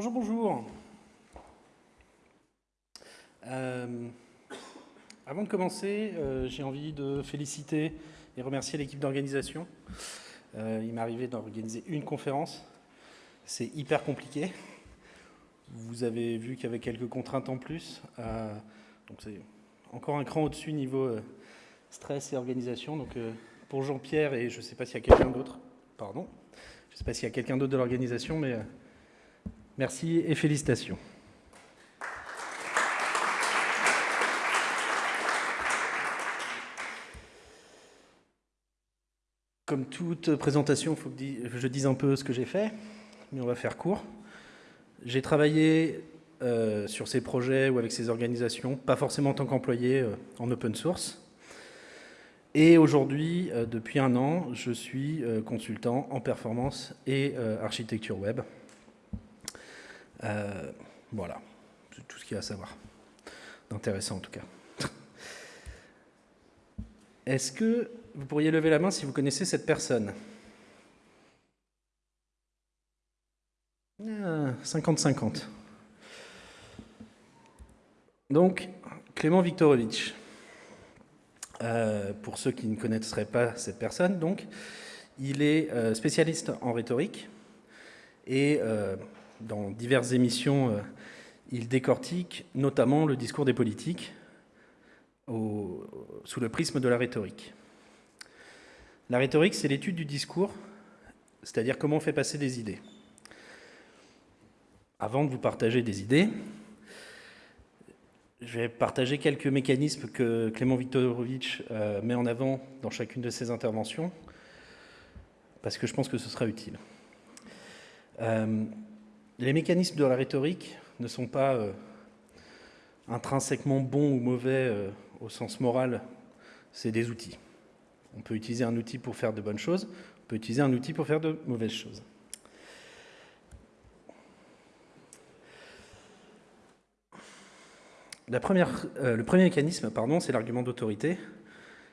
Bonjour, bonjour. Euh, avant de commencer, euh, j'ai envie de féliciter et remercier l'équipe d'organisation. Euh, il m'est arrivé d'organiser une conférence. C'est hyper compliqué. Vous avez vu qu'il y avait quelques contraintes en plus. donc c'est encore un cran au-dessus niveau stress et organisation. Donc pour Jean-Pierre et je ne sais pas s'il y a quelqu'un d'autre, pardon, je ne sais pas s'il y a quelqu'un d'autre de l'organisation, mais merci et félicitations. Comme toute présentation, il faut que je dise un peu ce que j'ai fait, mais on va faire court. J'ai travaillé euh, sur ces projets ou avec ces organisations, pas forcément en tant qu'employé euh, en open source. Et aujourd'hui, euh, depuis un an, je suis consultant en performance et architecture web. Voilà, c'est tout ce qu'il y a à savoir. D'intéressant en tout cas. Est-ce que vous pourriez lever la main si vous connaissez cette personne? 50-50. Ah, Donc, Clément Viktorovitch. Euh, pour ceux qui ne connaîtraient pas cette personne, donc, il est euh, spécialiste en rhétorique et euh, dans diverses émissions, il décortique notamment le discours des politiques sous le prisme de la rhétorique. La rhétorique, c'est l'étude du discours, c'est-à-dire comment on fait passer des idées. Avant de vous partager des idées, je vais partager quelques mécanismes que Clément Viktorovitch euh, met en avant dans chacune de ses interventions, parce que je pense que ce sera utile. Euh, les mécanismes de la rhétorique ne sont pas euh, intrinsèquement bons ou mauvais au sens moral, c'est des outils. On peut utiliser un outil pour faire de bonnes choses, on peut utiliser un outil pour faire de mauvaises choses. Euh, le premier mécanisme, pardon, c'est l'argument d'autorité.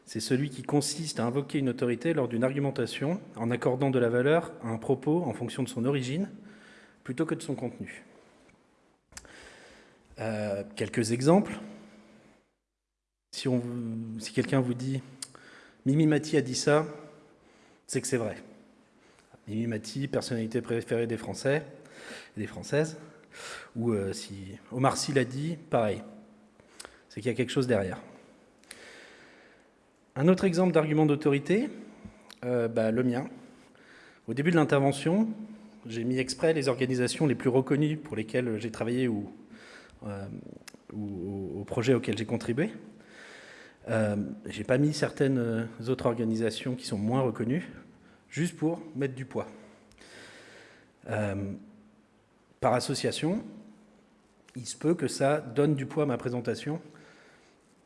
C'est celui qui consiste à invoquer une autorité lors d'une argumentation en accordant de la valeur à un propos en fonction de son origine plutôt que de son contenu. Euh, quelques exemples. Si, quelqu'un vous dit Mimi Mati a dit ça, c'est que c'est vrai. Mimi Mati, personnalité préférée des Français et des Françaises. Ou euh, si Omar Sy l'a dit, pareil. C'est qu'il y a quelque chose derrière. Un autre exemple d'argument d'autorité, euh, bah, le mien. Au début de l'intervention, j'ai mis exprès les organisations les plus reconnues pour lesquelles j'ai travaillé ou, euh, aux projets auxquels j'ai contribué. Euh, j'ai pas mis certaines euh, autres organisations qui sont moins reconnues, juste pour mettre du poids. Euh, par association, il se peut que ça donne du poids à ma présentation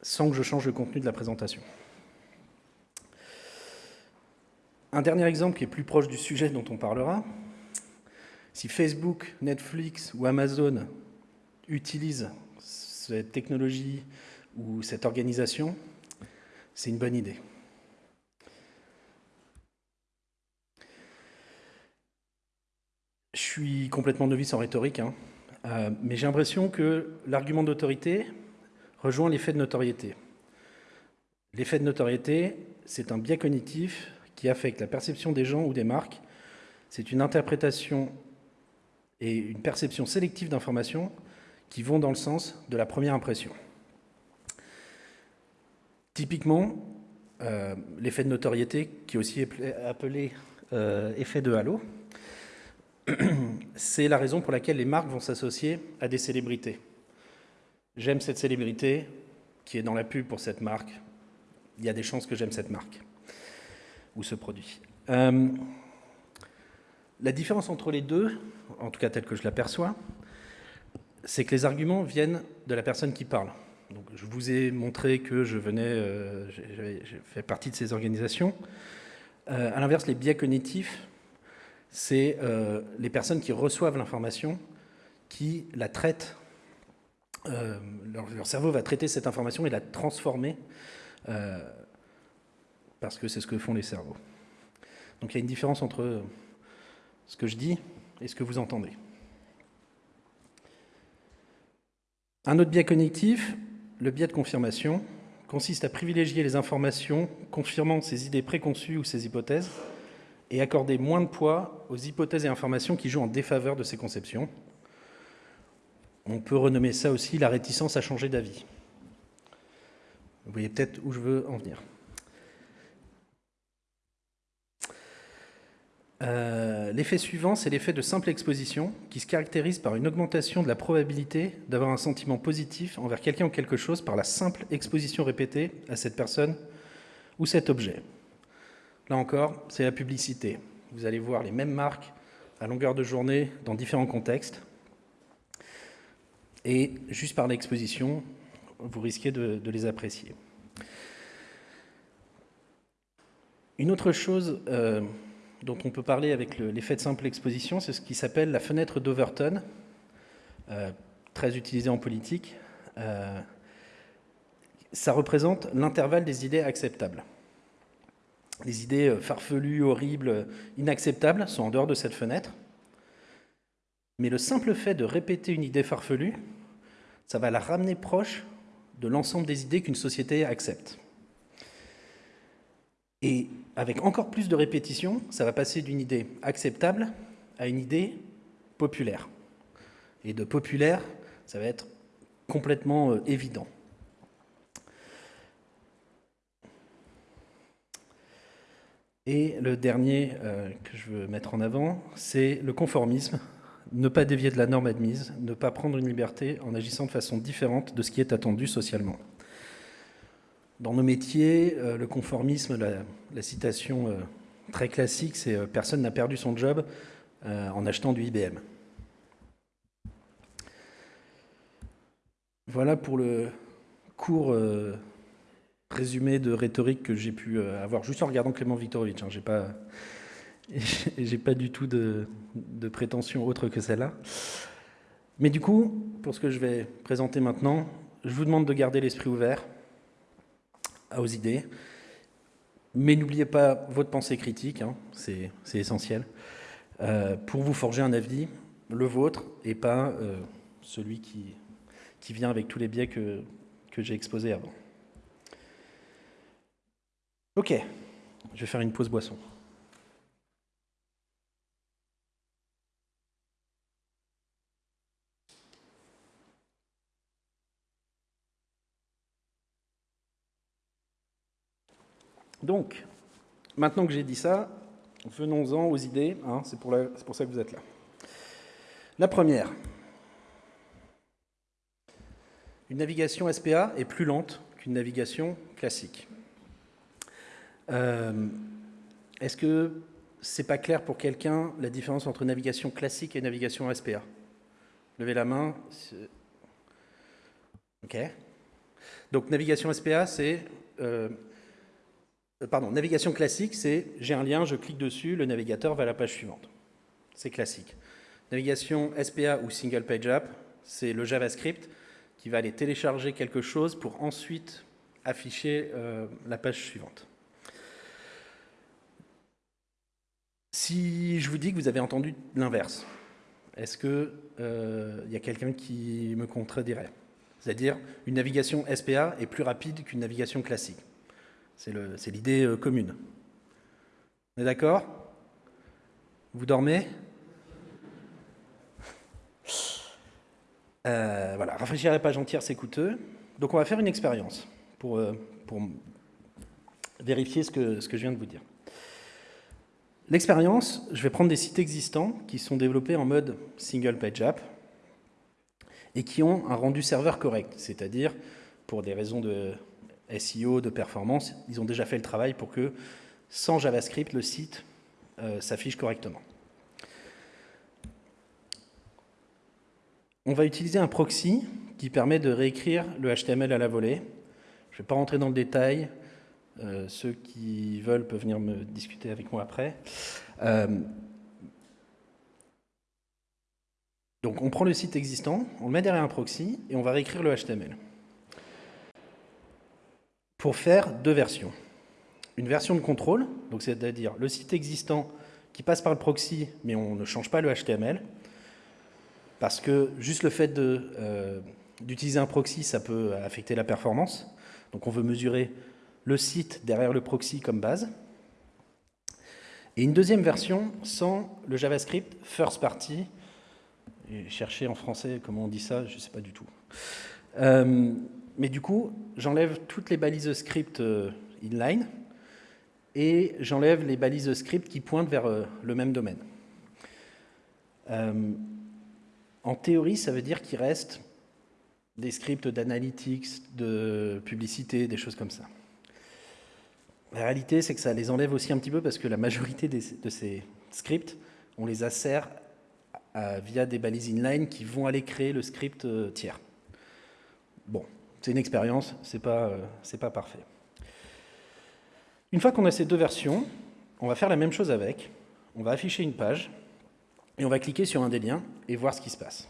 sans que je change le contenu de la présentation. Un dernier exemple qui est plus proche du sujet dont on parlera, si Facebook, Netflix ou Amazon utilisent cette technologie ou cette organisation, c'est une bonne idée. Je suis complètement novice en rhétorique, hein. euh, mais j'ai l'impression que l'argument d'autorité rejoint l'effet de notoriété. L'effet de notoriété, c'est un biais cognitif qui affecte la perception des gens ou des marques. C'est une interprétation et une perception sélective d'informations qui vont dans le sens de la première impression. Typiquement, euh, l'effet de notoriété, qui est aussi appelé euh, effet de halo, c'est la raison pour laquelle les marques vont s'associer à des célébrités. J'aime cette célébrité qui est dans la pub pour cette marque. Il y a des chances que j'aime cette marque ou ce produit. Euh, la différence entre les deux, en tout cas telle que je l'aperçois, c'est que les arguments viennent de la personne qui parle je vous ai montré que je venais, euh, fait partie de ces organisations. Euh, à l'inverse, les biais cognitifs, c'est euh, les personnes qui reçoivent l'information, qui la traitent, leur, cerveau va traiter cette information et la transformer, parce que c'est ce que font les cerveaux. Donc il y a une différence entre ce que je dis et ce que vous entendez. Un autre biais cognitif, le biais de confirmation, consiste à privilégier les informations confirmant ses idées préconçues ou ses hypothèses et accorder moins de poids aux hypothèses et informations qui jouent en défaveur de ces conceptions. On peut renommer ça aussi la réticence à changer d'avis. Vous voyez peut-être où je veux en venir. Euh, l'effet suivant, c'est l'effet de simple exposition, qui se caractérise par une augmentation de la probabilité d'avoir un sentiment positif envers quelqu'un ou quelque chose par la simple exposition répétée à cette personne ou cet objet. Là encore, c'est la publicité. Vous allez voir les mêmes marques à longueur de journée dans différents contextes. Et juste par l'exposition, vous risquez de, les apprécier. Une autre chose euh, dont on peut parler avec l'effet de simple exposition, c'est ce qui s'appelle la fenêtre d'Overton, euh, très utilisée en politique. Euh, ça représente l'intervalle des idées acceptables. Les idées euh, farfelues, horribles, inacceptables sont en dehors de cette fenêtre. Mais le simple fait de répéter une idée farfelue, ça va la ramener proche de l'ensemble des idées qu'une société accepte. Et avec encore plus de répétition, ça va passer d'une idée acceptable à une idée populaire. Et de populaire, ça va être complètement euh, évident. Et le dernier euh, que je veux mettre en avant, c'est le conformisme. Ne pas dévier de la norme admise, ne pas prendre une liberté en agissant de façon différente de ce qui est attendu socialement. Dans nos métiers, euh, le conformisme, la, citation euh, très classique, c'est euh, personne n'a perdu son job en achetant du IBM. Voilà pour le court résumé de rhétorique que j'ai pu avoir juste en regardant Clément Viktorovitch. Hein. J'ai pas, pas du tout de prétention autre que celle-là. Mais du coup, pour ce que je vais présenter maintenant, je vous demande de garder l'esprit ouvert, aux idées. Mais n'oubliez pas votre pensée critique, hein, c'est essentiel, euh, pour vous forger un avis, le vôtre, et pas euh, celui qui, qui vient avec tous les biais que, que j'ai exposés avant. Ok, je vais faire une pause boisson. Donc, maintenant que j'ai dit ça, venons-en aux idées, hein, c'est pour, ça que vous êtes là. La première, une navigation SPA est plus lente qu'une navigation classique. Euh, est-ce que c'est pas clair pour quelqu'un la différence entre navigation classique et navigation SPA Levez la main. Ok. Donc navigation SPA, c'est euh, pardon, navigation classique, c'est j'ai un lien, je clique dessus, le navigateur va à la page suivante. C'est classique. Navigation SPA ou Single Page App, c'est le JavaScript qui va aller télécharger quelque chose pour ensuite afficher euh, la page suivante. Si je vous dis que vous avez entendu l'inverse, est-ce qu'il euh, y a quelqu'un qui me contredirait C'est-à-dire, une navigation SPA est plus rapide qu'une navigation classique. C'est l'idée euh, commune. On est d'accord? Vous dormez? Euh, Voilà, rafraîchir la page entière, c'est coûteux. Donc on va faire une expérience pour, euh, vérifier ce que je viens de vous dire. L'expérience, je vais prendre des sites existants qui sont développés en mode single page app et qui ont un rendu serveur correct, c'est-à-dire pour des raisons de SEO, de performance, ils ont déjà fait le travail pour que, sans JavaScript, le site euh, s'affiche correctement. On va utiliser un proxy qui permet de réécrire le HTML à la volée. Je ne vais pas rentrer dans le détail. Euh, ceux qui veulent peuvent venir me discuter avec moi après. Euh, donc on prend le site existant, on le met derrière un proxy et on va réécrire le HTML pour faire deux versions. Une version de contrôle, donc c'est-à-dire le site existant qui passe par le proxy, mais on ne change pas le HTML, parce que juste le fait euh, d'utiliser un proxy, ça peut affecter la performance. Donc on veut mesurer le site derrière le proxy comme base. Et une deuxième version sans le JavaScript first party. Et chercher en français comment on dit ça, je ne sais pas du tout. Euh, mais du coup, j'enlève toutes les balises script euh, inline et j'enlève les balises script qui pointent vers euh, le même domaine. en théorie, ça veut dire qu'il reste des scripts d'analytics, de publicité, des choses comme ça. La réalité, c'est que ça les enlève aussi un petit peu parce que la majorité de ces scripts, on les assère via des balises inline qui vont aller créer le script euh, tiers. Bon, c'est une expérience, c'est pas, euh, pas parfait. Une fois qu'on a ces deux versions, on va faire la même chose avec. On va afficher une page et on va cliquer sur un des liens et voir ce qui se passe.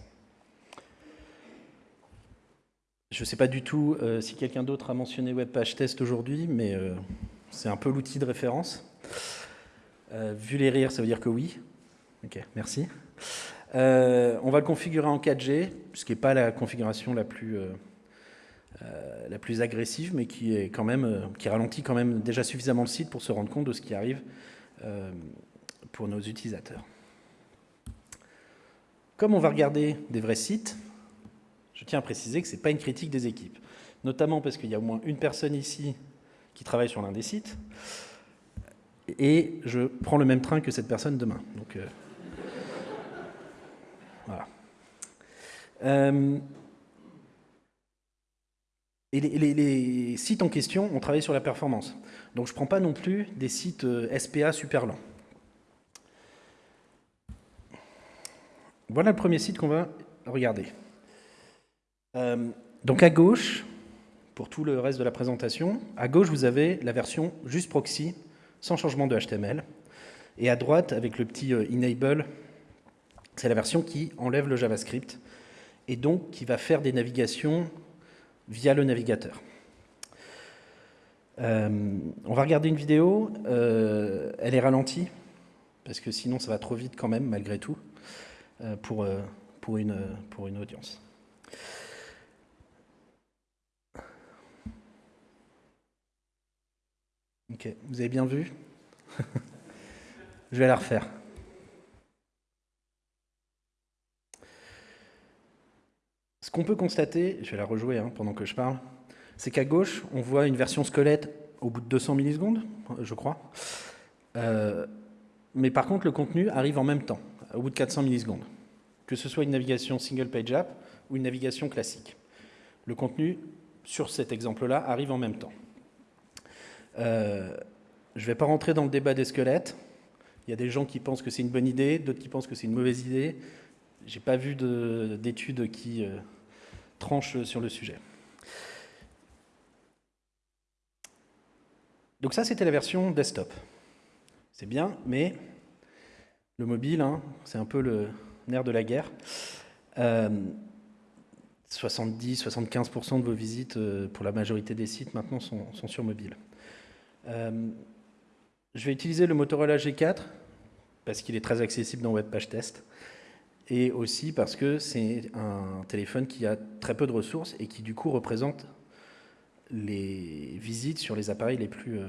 Je ne sais pas du tout euh, si quelqu'un d'autre a mentionné WebPage Test aujourd'hui, mais c'est un peu l'outil de référence. Euh, vu les rires, ça veut dire que oui. Ok, merci. Euh, on va le configurer en 4G, ce qui n'est pas la configuration la plus, euh, la plus agressive, mais qui, est quand même, qui ralentit quand même déjà suffisamment le site pour se rendre compte de ce qui arrive pour nos utilisateurs. Comme on va regarder des vrais sites, je tiens à préciser que ce n'est pas une critique des équipes, notamment parce qu'il y a au moins une personne ici qui travaille sur l'un des sites, et je prends le même train que cette personne demain. Euh, voilà. Euh, et les, sites en question ont travaillé sur la performance. Donc je ne prends pas non plus des sites euh, SPA super lents. Voilà le premier site qu'on va regarder. donc à gauche, pour tout le reste de la présentation. À gauche, vous avez la version juste proxy, sans changement de HTML. Et à droite, avec le petit euh, enable, c'est la version qui enlève le JavaScript et donc qui va faire des navigations via le navigateur. Euh, on va regarder une vidéo, euh, elle est ralentie, parce que sinon ça va trop vite quand même, malgré tout, pour, pour, une, pour une audience. Ok, vous avez bien vu? Je vais la refaire. Ce qu'on peut constater, je vais la rejouer hein, pendant que je parle, c'est qu'à gauche, on voit une version squelette au bout de 200 millisecondes, je crois. Euh, mais par contre, le contenu arrive en même temps, au bout de 400 millisecondes, que ce soit une navigation single page app ou une navigation classique. Le contenu, sur cet exemple-là, arrive en même temps. Euh, je ne vais pas rentrer dans le débat des squelettes. Il y a des gens qui pensent que c'est une bonne idée, d'autres qui pensent que c'est une mauvaise idée. Je n'ai pas vu d'études qui euh, tranchent sur le sujet. Donc ça, c'était la version desktop. C'est bien, mais le mobile, hein, c'est un peu le nerf de la guerre. 70-75% euh, de vos visites pour la majorité des sites maintenant sont, sont sur mobile. Euh, je vais utiliser le Motorola G4 parce qu'il est très accessible dans WebPage Test et aussi parce que c'est un téléphone qui a très peu de ressources et qui du coup représente les visites sur les appareils les plus, euh,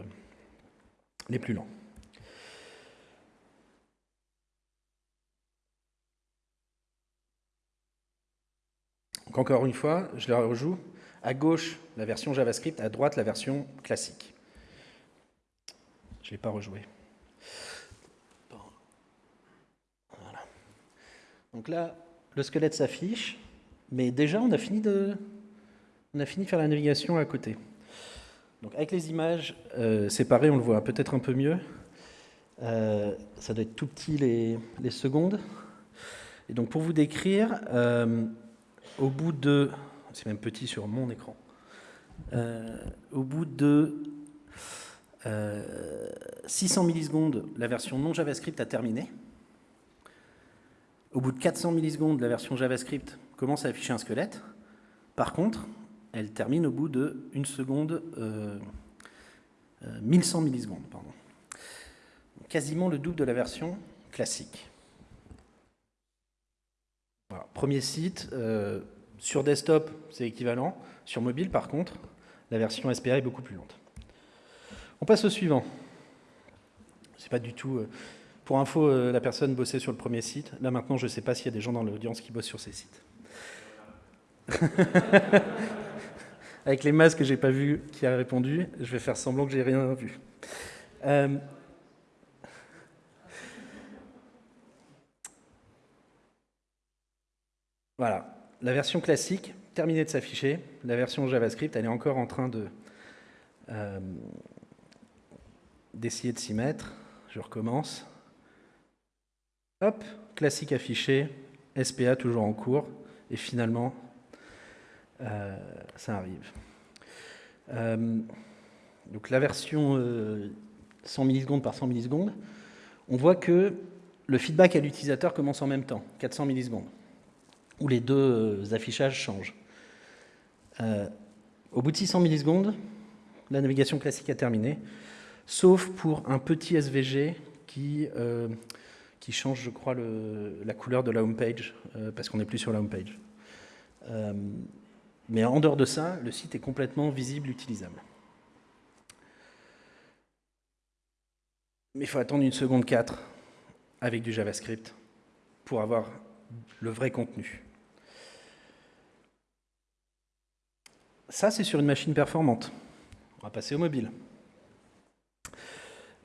les plus lents. Donc encore une fois, je la rejoue. À gauche, la version JavaScript, à droite, la version classique. Je ne l'ai pas rejoué. Donc là, le squelette s'affiche, mais déjà on a fini de, on a fini de faire la navigation à côté. Donc avec les images euh, séparées, on le voit peut-être un peu mieux. Euh, ça doit être tout petit les, secondes. Et donc pour vous décrire, euh, au bout de, c'est même petit sur mon écran, au bout de 600 euh, millisecondes, la version non JavaScript a terminé. Au bout de 400 millisecondes, la version JavaScript commence à afficher un squelette. Par contre, elle termine au bout de 1 seconde, 1100 euh, euh, millisecondes. Pardon. Quasiment le double de la version classique. premier site, sur desktop, c'est équivalent. Sur mobile, par contre, la version SPA est beaucoup plus lente. On passe au suivant. C'est pas du tout... Pour info, euh, la personne bossait sur le premier site. Là, maintenant, je ne sais pas s'il y a des gens dans l'audience qui bossent sur ces sites. Avec les masques que j'ai pas vu qui a répondu, je vais faire semblant que j'ai rien vu. Euh, voilà, la version classique, terminée de s'afficher. La version JavaScript, elle est encore en train euh, d'essayer de s'y mettre. Je recommence. Hop, classique affiché, SPA toujours en cours, et finalement, euh, ça arrive. Euh, donc la version 100 millisecondes par 100 millisecondes, on voit que le feedback à l'utilisateur commence en même temps, 400 millisecondes, où les deux affichages changent. au bout de 600 millisecondes, la navigation classique a terminé, sauf pour un petit SVG qui qui change, je crois, la couleur de la home page, euh, parce qu'on n'est plus sur la home page. Euh, mais en dehors de ça, le site est complètement visible, utilisable. Mais il faut attendre une seconde 4 avec du JavaScript pour avoir le vrai contenu. Ça, c'est sur une machine performante. On va passer au mobile.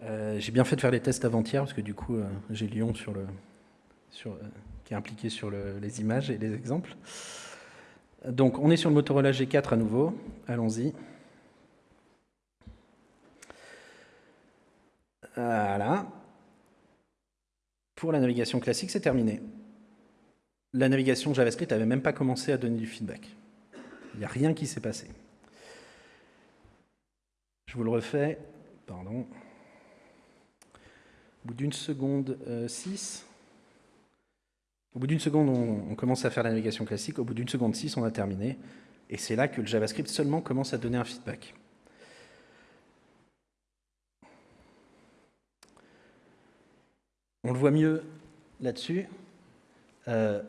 Euh, j'ai bien fait de faire les tests avant-hier, parce que du coup, euh, j'ai Lyon sur le, sur, euh, qui est impliqué sur les images et les exemples. Donc, on est sur le Motorola G4 à nouveau. Allons-y. Voilà. Pour la navigation classique, c'est terminé. La navigation JavaScript n'avait même pas commencé à donner du feedback. Il n'y a rien qui s'est passé. Je vous le refais. Pardon. Au bout d'une seconde 6, euh, au bout d'une seconde, on, commence à faire la navigation classique. Au bout d'une seconde 6, on a terminé. Et c'est là que le JavaScript seulement commence à donner un feedback. On le voit mieux là-dessus. Euh,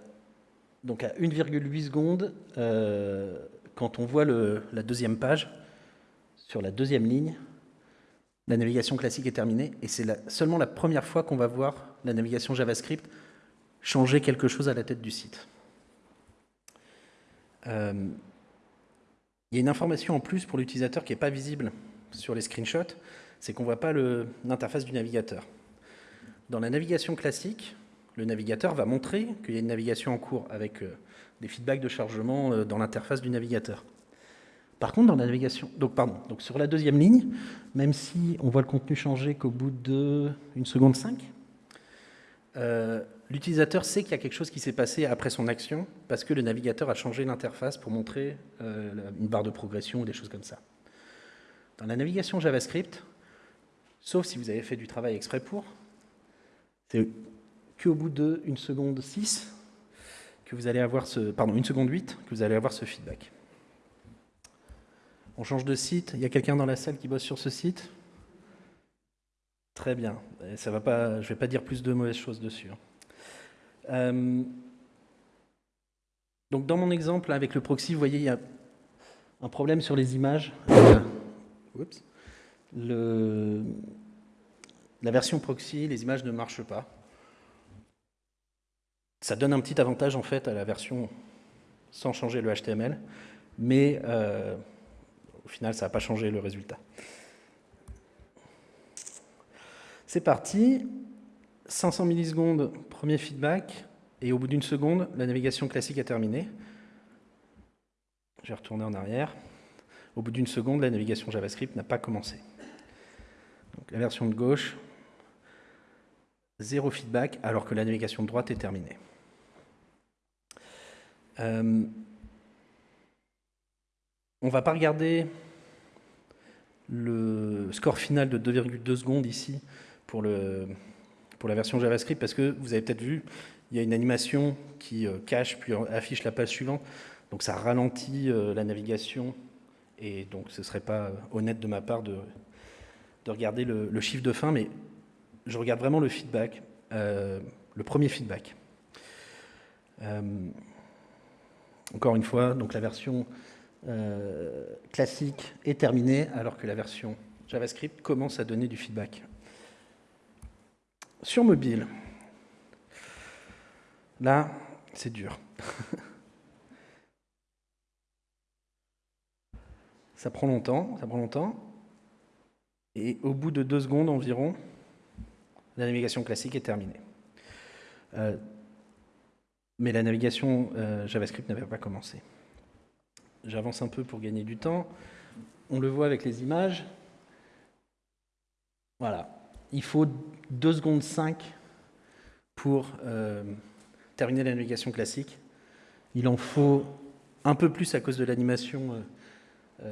donc à 1,8 secondes, euh, quand on voit la deuxième page, sur la deuxième ligne, la navigation classique est terminée, et c'est seulement la première fois qu'on va voir la navigation JavaScript changer quelque chose à la tête du site. Euh, il y a une information en plus pour l'utilisateur qui n'est pas visible sur les screenshots, c'est qu'on ne voit pas l'interface du navigateur. Dans la navigation classique, le navigateur va montrer qu'il y a une navigation en cours avec euh, des feedbacks de chargement euh, dans l'interface du navigateur. Par contre, dans la navigation, donc sur la deuxième ligne, même si on voit le contenu changer qu'au bout de une seconde 5, euh, l'utilisateur sait qu'il y a quelque chose qui s'est passé après son action parce que le navigateur a changé l'interface pour montrer euh, une barre de progression ou des choses comme ça. Dans la navigation JavaScript, sauf si vous avez fait du travail exprès pour, c'est qu'au bout de une seconde 6 que vous allez avoir ce, pardon, une seconde 8 que vous allez avoir ce feedback. On change de site. Il y a quelqu'un dans la salle qui bosse sur ce site? Très bien. Ça va pas, je ne vais pas dire plus de mauvaises choses dessus. Hein. Euh, donc dans mon exemple avec le proxy, vous voyez, il y a un problème sur les images. Oups. Le, la version proxy, les images ne marchent pas. Ça donne un petit avantage en fait à la version sans changer le HTML, mais euh, au final, ça n'a pas changé le résultat. C'est parti. 500 millisecondes, premier feedback. Et au bout d'une seconde, la navigation classique a terminé. Je vais retourner en arrière. Au bout d'une seconde, la navigation JavaScript n'a pas commencé. Donc, la version de gauche, zéro feedback, alors que la navigation de droite est terminée. Euh, on ne va pas regarder le score final de 2,2 secondes ici pour, la version JavaScript parce que vous avez peut-être vu, il y a une animation qui euh, cache puis affiche la page suivante. Donc ça ralentit euh, la navigation et donc ce ne serait pas honnête de ma part de, de regarder le, chiffre de fin, mais je regarde vraiment le feedback, euh, le premier feedback. Encore une fois, donc la version euh, classique est terminée, alors que la version JavaScript commence à donner du feedback. Sur mobile, là, c'est dur. ça prend longtemps, ça prend longtemps. Et au bout de deux secondes environ, la navigation classique est terminée. Euh, mais la navigation euh, JavaScript n'avait pas commencé. J'avance un peu pour gagner du temps. On le voit avec les images. Voilà. Il faut 2 secondes 5 pour euh, terminer la navigation classique. Il en faut un peu plus à cause de l'animation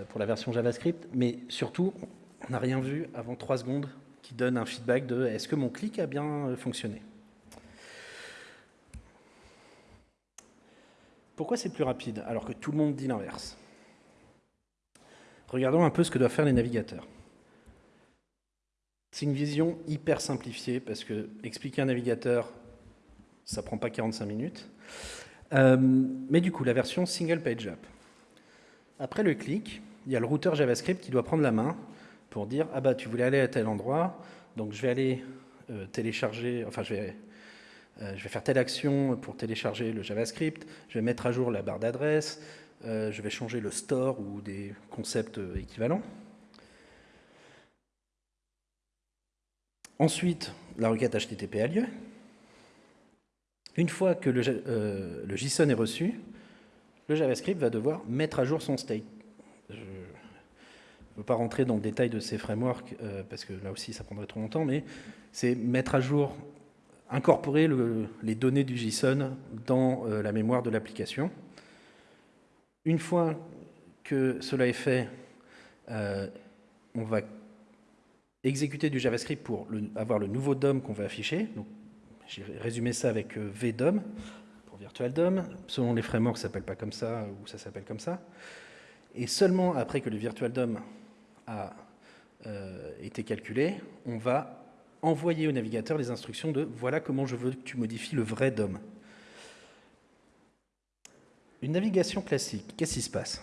pour la version JavaScript, mais surtout, on n'a rien vu avant 3 secondes qui donne un feedback de est-ce que mon clic a bien euh, fonctionné? Pourquoi c'est plus rapide alors que tout le monde dit l'inverse? Regardons un peu ce que doivent faire les navigateurs. C'est une vision hyper simplifiée parce que expliquer un navigateur, ça prend pas 45 minutes. Euh, mais du coup, la version single page app. Après le clic, il y a le routeur JavaScript qui doit prendre la main pour dire ah bah tu voulais aller à tel endroit, donc je vais aller euh, télécharger, enfin je vais, je vais faire telle action pour télécharger le JavaScript, je vais mettre à jour la barre d'adresse, euh, je vais changer le store ou des concepts équivalents. Ensuite, la requête HTTP a lieu. Une fois que le, JSON est reçu, le JavaScript va devoir mettre à jour son state. Je ne veux pas rentrer dans le détail de ces frameworks, euh, parce que là aussi ça prendrait trop longtemps, mais c'est mettre à jour, incorporer les données du JSON dans euh, la mémoire de l'application. Une fois que cela est fait, euh, on va exécuter du JavaScript pour avoir le nouveau DOM qu'on va afficher. J'ai résumé ça avec VDOM pour Virtual DOM. Selon les frameworks, ça s'appelle pas comme ça ou ça s'appelle comme ça. Et seulement après que le Virtual DOM a euh, été calculé, on va envoyer au navigateur les instructions de « voilà comment je veux que tu modifies le vrai DOM ». Une navigation classique, qu'est-ce qui se passe?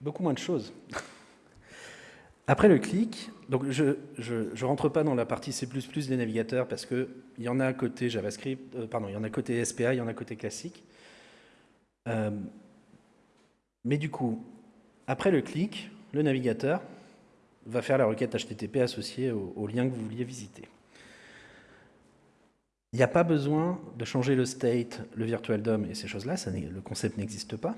Beaucoup moins de choses. Après le clic, donc je ne rentre pas dans la partie C++ des navigateurs parce qu'il y en a côté JavaScript, euh, pardon, il y en a côté SPA, il y en a côté classique. Euh, mais du coup, après le clic, le navigateur va faire la requête HTTP associée au, lien que vous vouliez visiter. Il n'y a pas besoin de changer le state, le virtual DOM et ces choses-là, le concept n'existe pas.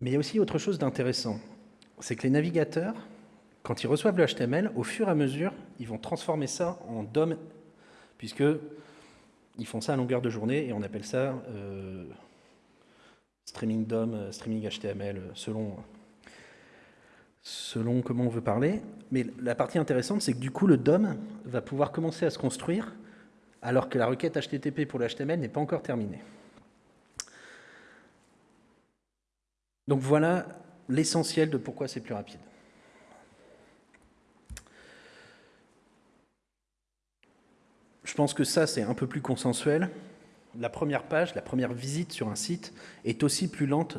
Mais il y a aussi autre chose d'intéressant, c'est que les navigateurs, quand ils reçoivent le HTML, au fur et à mesure, ils vont transformer ça en DOM, puisque ils font ça à longueur de journée et on appelle ça euh, streaming DOM, euh, streaming HTML, euh, selon, selon comment on veut parler. Mais la partie intéressante, c'est que du coup, le DOM va pouvoir commencer à se construire alors que la requête HTTP pour le n'est pas encore terminée. Donc voilà l'essentiel de pourquoi c'est plus rapide. Je pense que ça, c'est un peu plus consensuel la première page, la première visite sur un site est aussi plus lente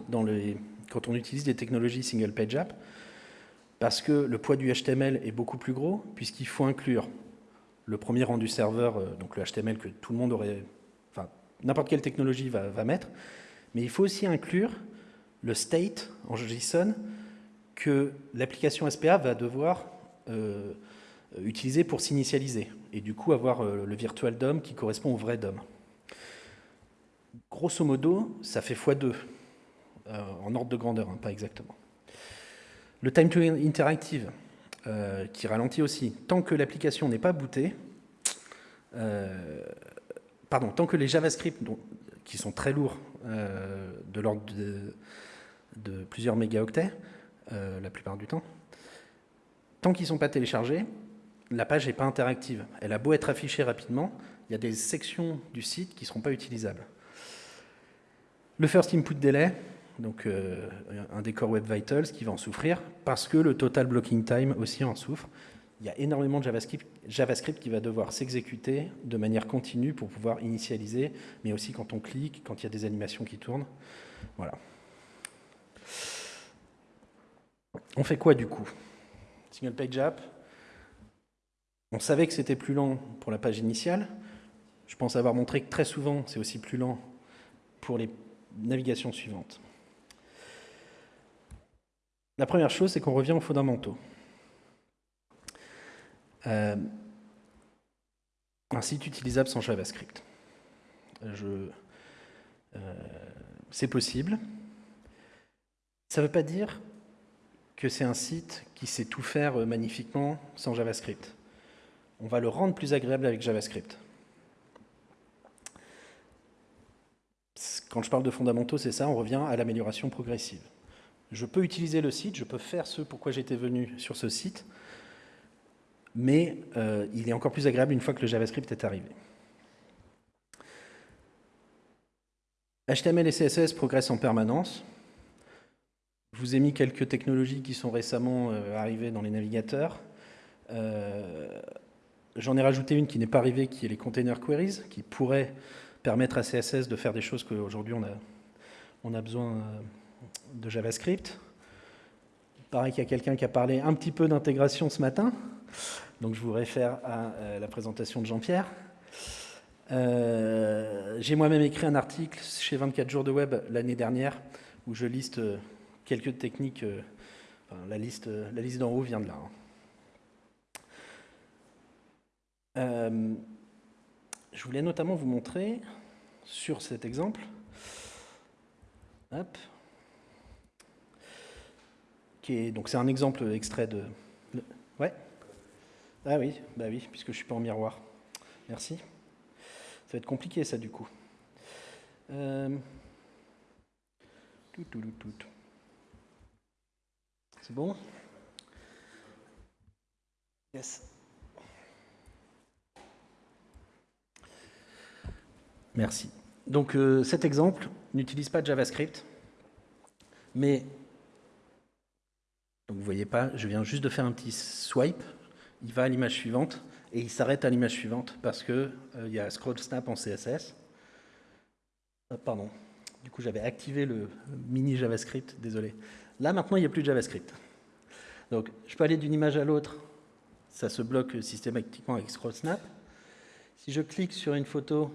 quand on utilise des technologies single page app parce que le poids du HTML est beaucoup plus gros puisqu'il faut inclure le premier rendu serveur, euh, donc le HTML que tout le monde aurait, enfin n'importe quelle technologie va, mettre, mais il faut aussi inclure le state en JSON que l'application SPA va devoir euh, utiliser pour s'initialiser et du coup avoir euh, le virtual DOM qui correspond au vrai DOM grosso modo, ça fait x2, euh, en ordre de grandeur, hein, pas exactement. Le time to interactive, euh, qui ralentit aussi. Tant que l'application n'est pas bootée, euh, pardon, tant que les JavaScript, qui sont très lourds, de l'ordre de, plusieurs mégaoctets, la plupart du temps, tant qu'ils ne sont pas téléchargés, la page n'est pas interactive. Elle a beau être affichée rapidement, il y a des sections du site qui ne seront pas utilisables. Le first input delay, donc euh, un des core web vitals qui va en souffrir, parce que le total blocking time aussi en souffre. il y a énormément de JavaScript, JavaScript qui va devoir s'exécuter de manière continue pour pouvoir initialiser, mais aussi quand on clique, quand il y a des animations qui tournent. Voilà. On fait quoi du coup? Single page app. On savait que c'était plus lent pour la page initiale. Je pense avoir montré que très souvent, c'est aussi plus lent pour les navigations suivantes. La première chose, c'est qu'on revient aux fondamentaux. Euh, un site utilisable sans JavaScript. Euh, c'est possible. Ça ne veut pas dire que c'est un site qui sait tout faire euh, magnifiquement sans JavaScript. On va le rendre plus agréable avec JavaScript. Quand je parle de fondamentaux, c'est ça, on revient à l'amélioration progressive. Je peux utiliser le site, je peux faire ce pourquoi j'étais venu sur ce site, mais euh, il est encore plus agréable une fois que le JavaScript est arrivé. HTML et CSS progressent en permanence. Je vous ai mis quelques technologies qui sont récemment euh, arrivées dans les navigateurs. Euh, j'en ai rajouté une qui n'est pas arrivée, qui est les container queries, qui pourrait permettre à CSS de faire des choses qu'aujourd'hui on a, besoin de JavaScript. Il paraît qu'il y a quelqu'un qui a parlé un petit peu d'intégration ce matin, donc je vous réfère à la présentation de Jean-Pierre. J'ai moi-même écrit un article chez 24 jours de web l'année dernière où je liste quelques techniques, euh, la liste, la liste d'en haut vient de là. Hein. Euh, je voulais notamment vous montrer sur cet exemple, donc c'est un exemple extrait de, ouais, ah oui, bah oui, puisque je suis pas en miroir. Merci. Ça va être compliqué ça du coup. Euh. C'est bon? Yes. Merci. Donc euh, cet exemple n'utilise pas JavaScript, mais donc vous voyez pas, je viens juste de faire un petit swipe, il va à l'image suivante et il s'arrête à l'image suivante parce que euh, il y a scroll snap en CSS. Ah, pardon. Du coup, j'avais activé le mini JavaScript, désolé. Là, maintenant, il n'y a plus de JavaScript. Donc, je peux aller d'une image à l'autre, ça se bloque systématiquement avec scroll snap. Si je clique sur une photo,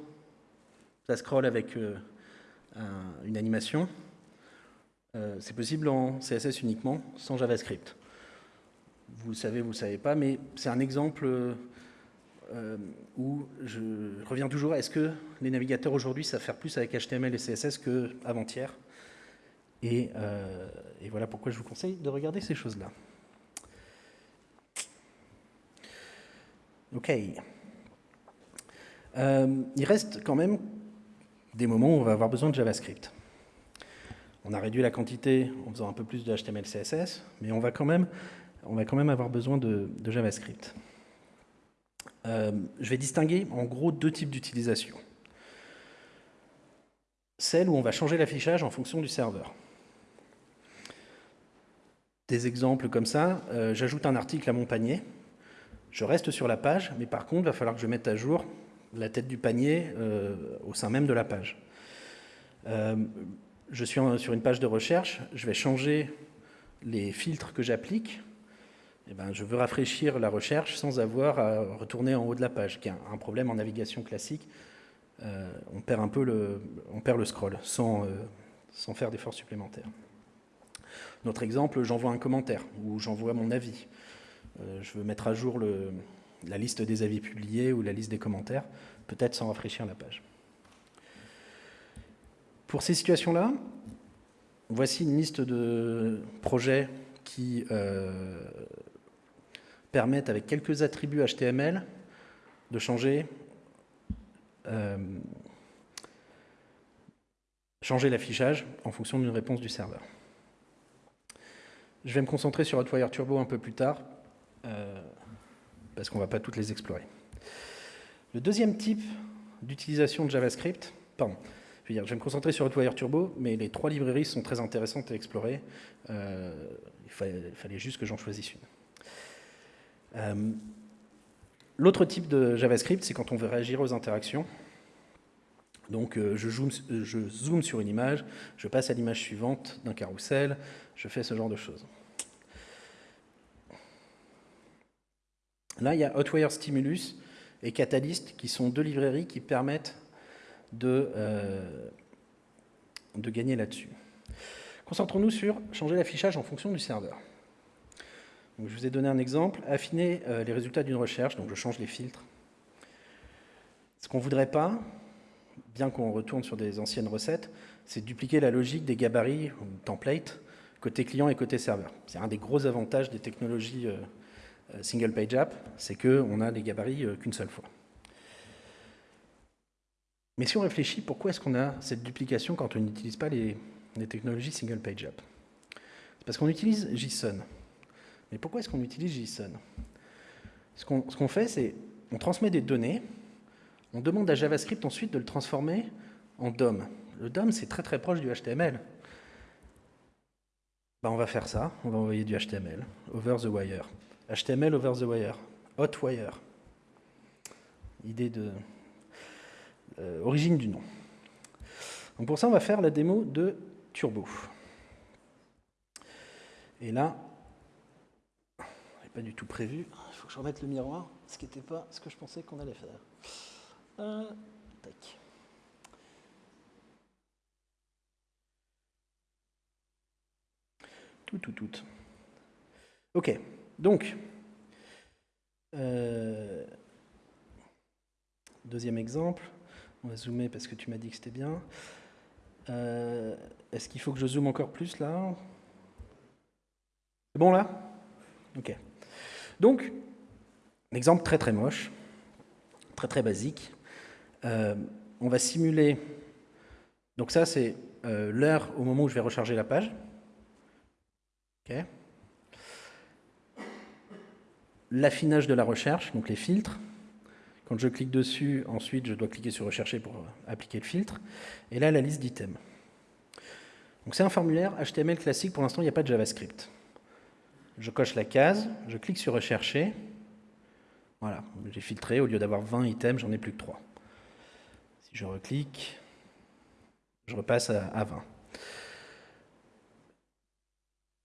ça scroll avec euh, une animation. Euh, c'est possible en CSS uniquement, sans JavaScript. Vous le savez, vous ne le savez pas, mais c'est un exemple euh, où je reviens toujours, est-ce que les navigateurs aujourd'hui savent faire plus avec HTML et CSS qu'avant-hier euh, et, voilà pourquoi je vous conseille de regarder ces choses-là. OK. Euh, il reste quand même des moments où on va avoir besoin de JavaScript. On a réduit la quantité en faisant un peu plus de HTML, CSS, mais on va quand même, avoir besoin de, JavaScript. Euh, je vais distinguer en gros deux types d'utilisation. Celle où on va changer l'affichage en fonction du serveur des exemples comme ça. Euh, j'ajoute un article à mon panier. Je reste sur la page, mais par contre, il va falloir que je mette à jour la tête du panier euh, au sein même de la page. Euh, je suis sur une page de recherche, je vais changer les filtres que j'applique. Eh ben, je veux rafraîchir la recherche sans avoir à retourner en haut de la page, qui est un problème en navigation classique. on, perd un peu le, on perd le scroll sans, sans faire d'efforts supplémentaires. Notre exemple, j'envoie un commentaire ou j'envoie mon avis. Euh, je veux mettre à jour la liste des avis publiés ou la liste des commentaires, peut-être sans rafraîchir la page. Pour ces situations-là, voici une liste de projets qui euh, permettent, avec quelques attributs HTML, de changer, euh, changer l'affichage en fonction d'une réponse du serveur. Je vais me concentrer sur Hotwire Turbo un peu plus tard, euh, parce qu'on ne va pas toutes les explorer. Le deuxième type d'utilisation de JavaScript, pardon, je, vais me concentrer sur Hotwire Turbo, mais les trois librairies sont très intéressantes à explorer. Euh, il, fallait, juste que j'en choisisse une. Euh, l'autre type de JavaScript, c'est quand on veut réagir aux interactions. Donc euh, je, zoome, je, zoome, sur une image, je passe à l'image suivante d'un carrousel, je fais ce genre de choses. Là, il y a Hotwire Stimulus et Catalyst qui sont deux librairies qui permettent de, euh, de gagner là-dessus. Concentrons-nous sur changer l'affichage en fonction du serveur. Je vous ai donné un exemple, affiner euh, les résultats d'une recherche, donc je change les filtres. Ce qu'on ne voudrait pas, bien qu'on retourne sur des anciennes recettes, c'est dupliquer la logique des gabarits ou templates côté client et côté serveur. C'est un des gros avantages des technologies euh, single page app, c'est qu'on a des gabarits qu'une seule fois. Mais si on réfléchit, pourquoi est-ce qu'on a cette duplication quand on n'utilise pas les, technologies single page app? C'est parce qu'on utilise JSON. Mais pourquoi est-ce qu'on utilise JSON? Ce qu'on fait, c'est on transmet des données, on demande à JavaScript ensuite de le transformer en DOM. Le DOM, c'est très très proche du HTML. Ben, on va faire ça, on va envoyer du HTML, over the wire. HTML over the wire, hot wire. Idée de... Euh, origine du nom. Donc pour ça, on va faire la démo de Turbo. Et là, pas du tout prévu. Il faut que je remette le miroir, ce qui n'était pas ce que je pensais qu'on allait faire. Euh, tac. Tout, tout, tout. Ok. Donc, euh, deuxième exemple, on va zoomer parce que tu m'as dit que c'était bien. Euh, est-ce qu'il faut que je zoome encore plus là? C'est bon là? Ok. Donc, un exemple très très moche, très très basique. Euh, on va simuler, donc ça c'est l'heure au moment où je vais recharger la page. Ok l'affinage de la recherche, donc les filtres. Quand je clique dessus, ensuite, je dois cliquer sur Rechercher pour appliquer le filtre. Et là, la liste d'items. Donc c'est un formulaire HTML classique, pour l'instant, il n'y a pas de JavaScript. Je coche la case, je clique sur Rechercher. Voilà, j'ai filtré, au lieu d'avoir 20 items, j'en ai plus que 3. Si je reclique, je repasse à, à 20.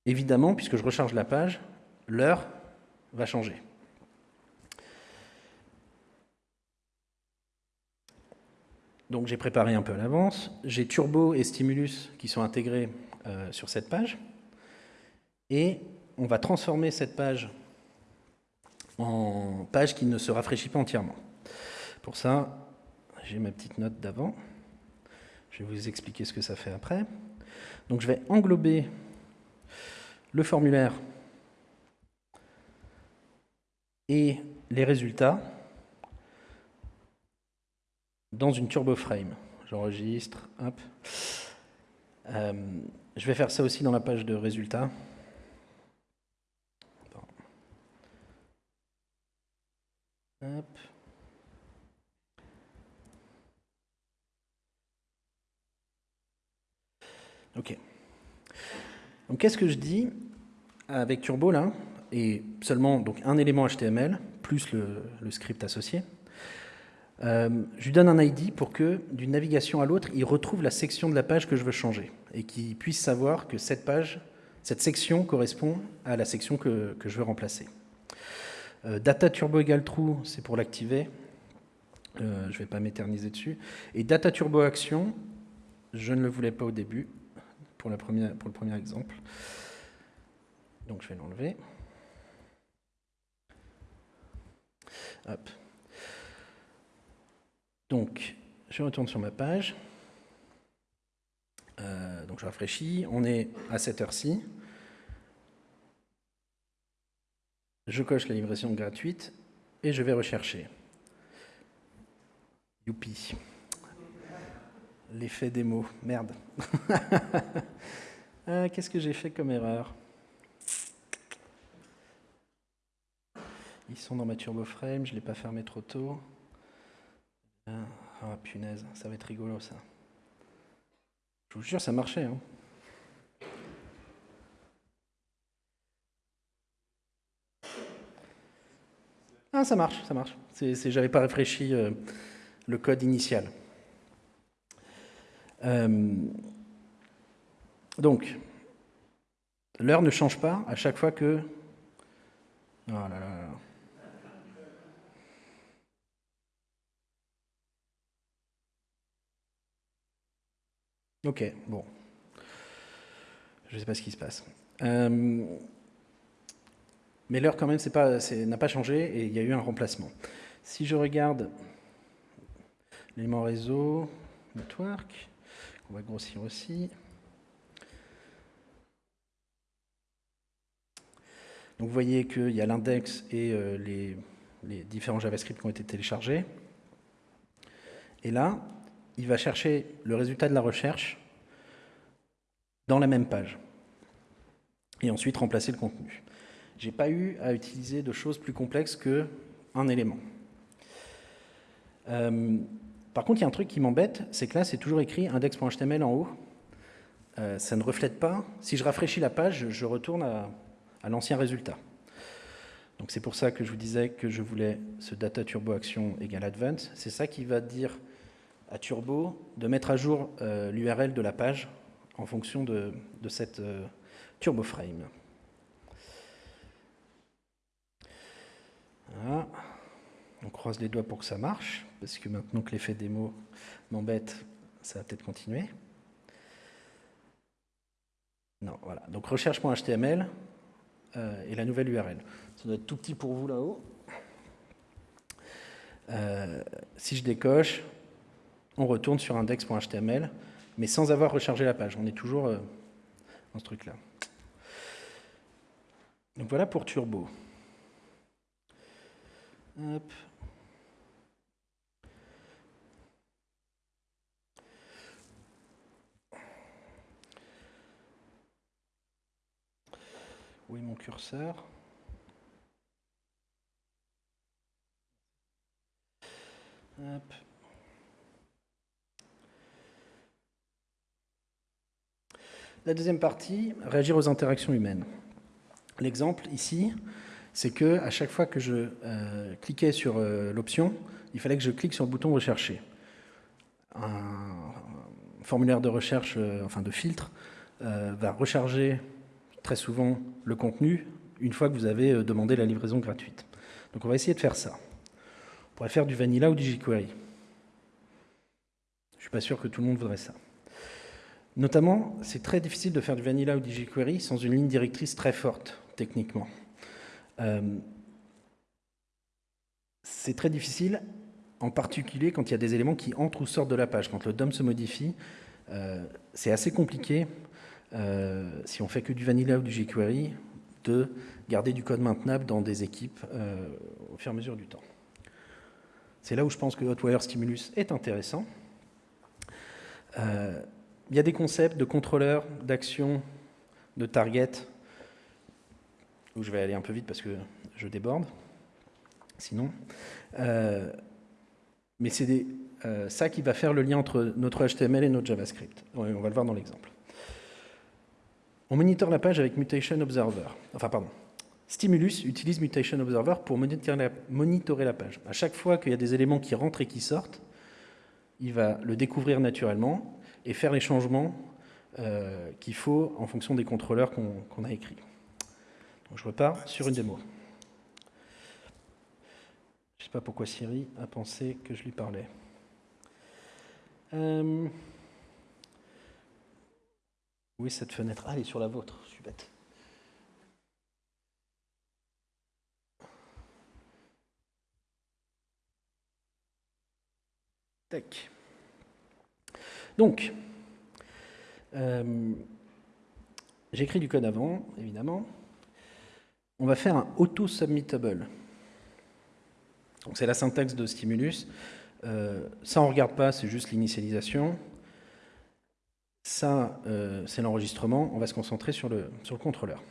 Évidemment, puisque je recharge la page, l'heure va changer. Donc j'ai préparé un peu à l'avance. J'ai Turbo et Stimulus qui sont intégrés euh, sur cette page. Et on va transformer cette page en page qui ne se rafraîchit pas entièrement. Pour ça, j'ai ma petite note d'avant. Je vais vous expliquer ce que ça fait après. Donc je vais englober le formulaire et les résultats dans une turbo frame. J'enregistre, hop. Euh, je vais faire ça aussi dans la page de résultats. Hop. Ok. Donc qu'est-ce que je dis avec Turbo là? Et seulement donc, un élément HTML, plus le, script associé. Euh, je lui donne un ID pour que, d'une navigation à l'autre, il retrouve la section de la page que je veux changer et qu'il puisse savoir que cette page, cette section correspond à la section que, je veux remplacer. Euh, data turbo égale true, c'est pour l'activer. Euh, je ne vais pas m'éterniser dessus. Et data turbo action, je ne le voulais pas au début, pour, pour le premier exemple. Donc je vais l'enlever. Donc, je retourne sur ma page. Euh, donc, je rafraîchis. On est à cette heure-ci. Je coche la livraison gratuite et je vais rechercher. Youpi. L'effet démo. Merde. Ah, qu'est-ce que j'ai fait comme erreur? Ils sont dans ma turbo frame, je ne l'ai pas fermé trop tôt. Ah, punaise, ça va être rigolo ça. Je vous jure, ça marchait. Hein. Ah, ça marche, ça marche. J'avais pas réfléchi euh, le code initial. Euh, donc, l'heure ne change pas à chaque fois que... Oh là là. Ok, bon. Je ne sais pas ce qui se passe. Euh, mais l'heure, quand même, n'a pas changé et il y a eu un remplacement. Si je regarde l'élément réseau, network, on va grossir aussi. Donc vous voyez qu'il y a l'index et euh, les, les, différents JavaScript qui ont été téléchargés. Et là, il va chercher le résultat de la recherche dans la même page. Et ensuite remplacer le contenu. Je n'ai pas eu à utiliser de choses plus complexes qu'un élément. Euh, par contre, il y a un truc qui m'embête, c'est que là, c'est toujours écrit index.html en haut. Euh, ça ne reflète pas. Si je rafraîchis la page, je retourne à, l'ancien résultat. Donc c'est pour ça que je vous disais que je voulais ce data turbo action égale advance. C'est ça qui va dire à turbo de mettre à jour euh, l'URL de la page en fonction de, cette turbo frame. On croise les doigts pour que ça marche, parce que maintenant que l'effet démo m'embête, ça va peut-être continuer. Non, voilà. Donc recherche.html euh, et la nouvelle URL. Ça doit être tout petit pour vous là-haut. Euh, si je décoche, on retourne sur index.html, mais sans avoir rechargé la page. On est toujours euh, dans ce truc-là. Donc voilà pour Turbo. Hop. Où est mon curseur? La deuxième partie, réagir aux interactions humaines. L'exemple ici, c'est que à chaque fois que je euh, cliquais sur euh, l'option, il fallait que je clique sur le bouton rechercher. Un, formulaire de recherche, euh, enfin de filtre, va recharger très souvent le contenu une fois que vous avez demandé la livraison gratuite. Donc on va essayer de faire ça. On pourrait faire du vanilla ou du jQuery. Je ne suis pas sûr que tout le monde voudrait ça. Notamment, c'est très difficile de faire du vanilla ou du jQuery sans une ligne directrice très forte, techniquement. Euh, c'est très difficile, en particulier quand il y a des éléments qui entrent ou sortent de la page. Quand le DOM se modifie, euh, c'est assez compliqué, euh, si on fait que du vanilla ou du jQuery, de garder du code maintenable dans des équipes au fur et à mesure du temps. C'est là où je pense que Hotwire Stimulus est intéressant. Il y a des concepts de contrôleur, d'action, de target, où je vais aller un peu vite parce que je déborde, sinon. Euh, mais c'est euh, ça qui va faire le lien entre notre HTML et notre JavaScript. On va le voir dans l'exemple. On monitore la page avec Mutation Observer. Enfin, pardon. Stimulus utilise Mutation Observer pour monitorer la, page. À chaque fois qu'il y a des éléments qui rentrent et qui sortent, il va le découvrir naturellement et faire les changements euh, qu'il faut en fonction des contrôleurs qu'on a écrits je repars sur une démo. Je ne sais pas pourquoi Siri a pensé que je lui parlais. Euh, oui, cette fenêtre? Ah, elle est sur la vôtre. Je suis bête. Tac. Donc, euh, j'écris du code avant, évidemment on va faire un auto-submittable. C'est la syntaxe de stimulus. Euh, ça, on ne regarde pas, c'est juste l'initialisation. Ça, euh, c'est l'enregistrement. On va se concentrer sur le, sur le contrôleur.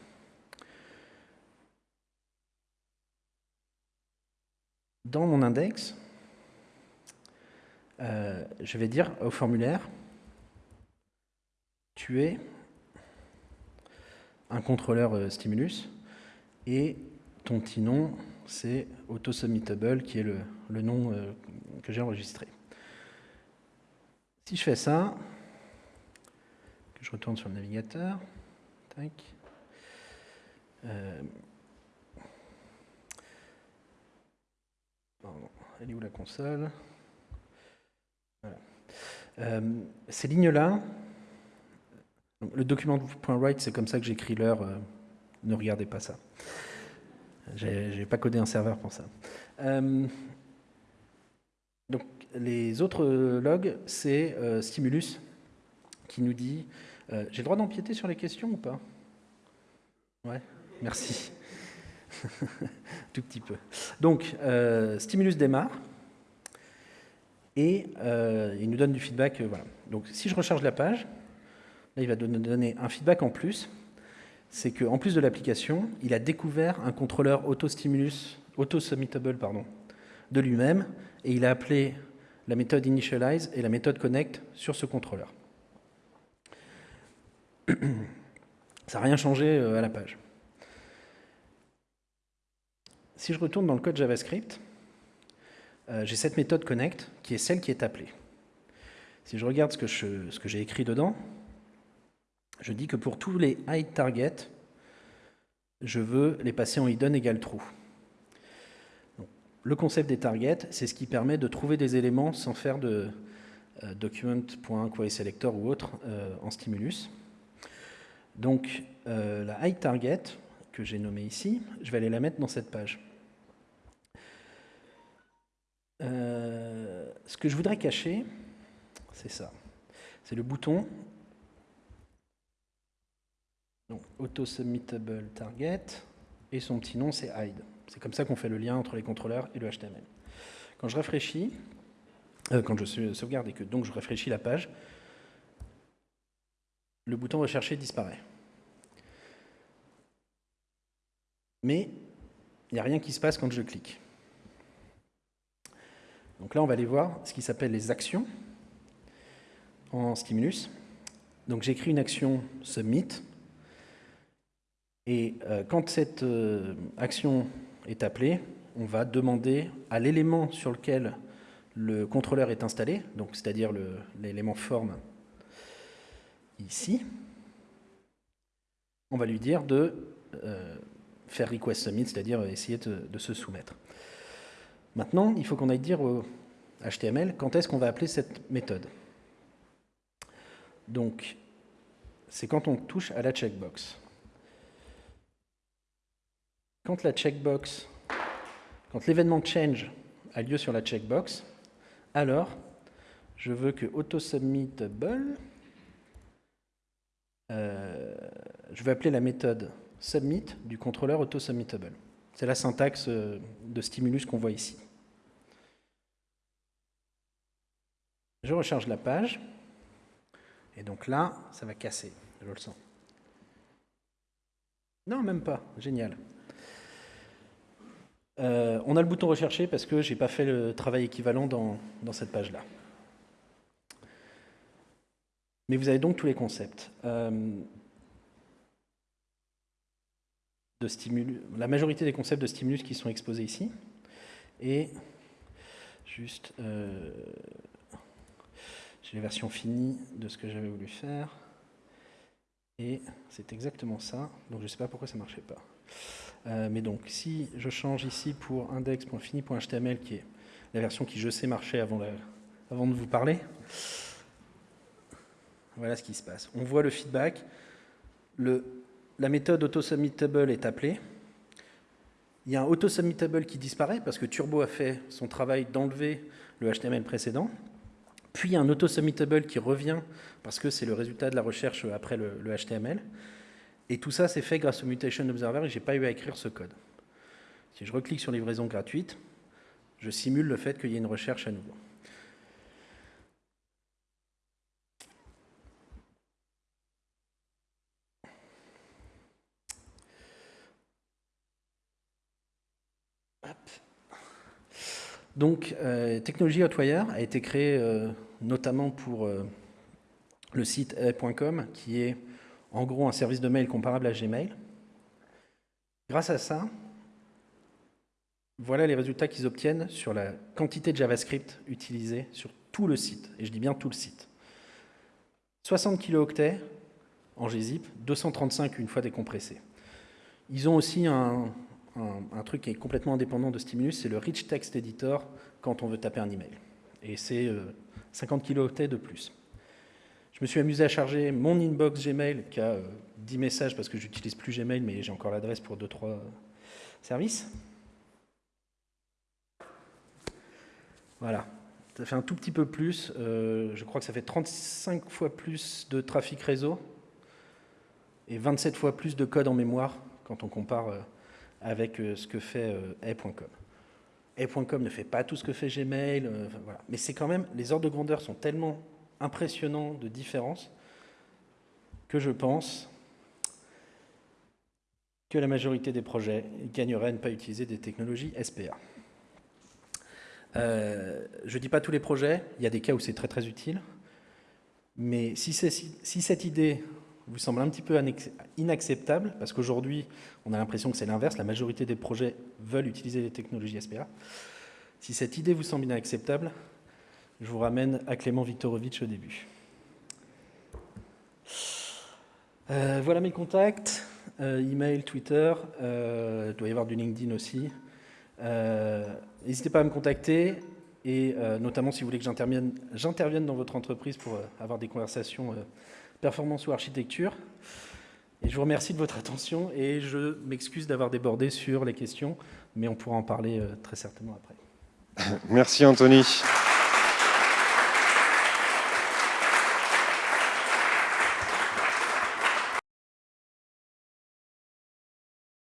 Dans mon index, euh, je vais dire au formulaire, tu es un contrôleur stimulus et ton petit nom, c'est AutoSubmittable qui est le, nom euh, que j'ai enregistré. Si je fais ça, que je retourne sur le navigateur, euh, elle est où la console? euh, Ces lignes-là, le document .write, c'est comme ça que j'écris l'heure. Euh, ne regardez pas ça. J'ai pas codé un serveur pour ça. Euh, donc, les autres logs, c'est Stimulus qui nous dit J'ai le droit d'empiéter sur les questions ou pas? Ouais, merci. Tout petit peu. Donc, Stimulus démarre. Et il nous donne du feedback. voilà. Donc, si je recharge la page, Là, il va nous donner un feedback en plus. C'est qu'en plus de l'application, il a découvert un contrôleur auto-stimulus, auto-submittable pardon, de lui-même, et il a appelé la méthode initialize et la méthode connect sur ce contrôleur. Ça n'a rien changé euh, à la page. Si je retourne dans le code JavaScript, euh, j'ai cette méthode connect qui est celle qui est appelée. Si je regarde ce que j'ai écrit dedans, je dis que pour tous les hide target, je veux les passer en hidden égale true. le concept des targets, c'est ce qui permet de trouver des éléments sans faire de euh, document.querySelector ou autre euh, en stimulus. Donc euh, la hide target, que j'ai nommée ici, je vais aller la mettre dans cette page. Ce que je voudrais cacher, c'est ça. C'est le bouton donc, auto-submittable target, et son petit nom, c'est hide. C'est comme ça qu'on fait le lien entre les contrôleurs et le HTML. Quand je rafraîchis, euh, quand je sauvegarde et que donc je rafraîchis la page, le bouton rechercher disparaît. Mais il n'y a rien qui se passe quand je clique. Donc là, on va aller voir ce qui s'appelle les actions en stimulus. Donc j'écris une action submit et euh, quand cette euh, action est appelée, on va demander à l'élément sur lequel le contrôleur est installé, donc c'est-à-dire l'élément forme ici, on va lui dire de euh, faire request submit, c'est-à-dire essayer de, de, se soumettre. Maintenant, il faut qu'on aille dire au HTML quand est-ce qu'on va appeler cette méthode. Donc, c'est quand on touche à la checkbox. Quand la checkbox, quand l'événement change a lieu sur la checkbox, alors je veux que autoSubmittable, euh, je vais appeler la méthode submit du contrôleur autoSubmittable. C'est la syntaxe euh, de stimulus qu'on voit ici. Je recharge la page, et donc là, ça va casser, je le sens. Non, même pas, génial. Euh, on a le bouton rechercher parce que je n'ai pas fait le travail équivalent dans, cette page-là. Mais vous avez donc tous les concepts. Euh, de stimulus, la majorité des concepts de stimulus qui sont exposés ici. Et juste, euh, j'ai les versions finies de ce que j'avais voulu faire. Et c'est exactement ça. Donc je ne sais pas pourquoi ça ne marchait pas. Euh, mais donc, si je change ici pour index.fini.html, qui est la version qui, je sais, marchait avant, de vous parler, voilà ce qui se passe. On voit le feedback. La méthode autosubmittable est appelée. Il y a un autosubmittable qui disparaît parce que Turbo a fait son travail d'enlever le HTML précédent. Puis un autosubmittable qui revient parce que c'est le résultat de la recherche après le, HTML. Et tout ça, c'est fait grâce au Mutation Observer et je n'ai pas eu à écrire ce code. Si je reclique sur livraison gratuite, je simule le fait qu'il y ait une recherche à nouveau. Donc, euh, Technologie Hotwire a été créée euh, notamment pour euh, le site a.com, qui est en gros un service de mail comparable à Gmail. Grâce à ça, voilà les résultats qu'ils obtiennent sur la quantité de JavaScript utilisée sur tout le site, et je dis bien tout le site. 60 kilooctets en gzip, 235 une fois décompressé. Ils ont aussi un, truc qui est complètement indépendant de Stimulus, c'est le Rich Text Editor quand on veut taper un email. Et c'est 50 euh, kilooctets de plus. Je me suis amusé à charger mon inbox Gmail qui a 10 euh, messages parce que j'utilise plus Gmail, mais j'ai encore l'adresse pour 2-3 services. Voilà, ça fait un tout petit peu plus. Euh, je crois que ça fait 35 fois plus de trafic réseau et 27 fois plus de code en mémoire quand on compare euh, avec ce que fait A.com. A.com ne fait pas tout ce que fait Gmail, voilà. mais c'est quand même, les ordres de grandeur sont tellement impressionnants de différence que je pense que la majorité des projets gagneraient à ne pas utiliser des technologies SPA. Euh, je ne dis pas tous les projets, il y a des cas où c'est très très utile, mais si, cette idée vous semble un petit peu inacceptable, parce qu'aujourd'hui on a l'impression que c'est l'inverse, la majorité des projets veulent utiliser les technologies SPA, si cette idée vous semble inacceptable, je vous ramène à Clément Viktorovitch au début. Euh, voilà mes contacts, euh, email, Twitter, il doit y avoir du LinkedIn aussi. Euh, n'hésitez pas à me contacter et euh, notamment si vous voulez que j'intervienne dans votre entreprise pour euh, avoir des conversations performance ou architecture. Et je vous remercie de votre attention et je m'excuse d'avoir débordé sur les questions, mais on pourra en parler très certainement après. Merci Anthony.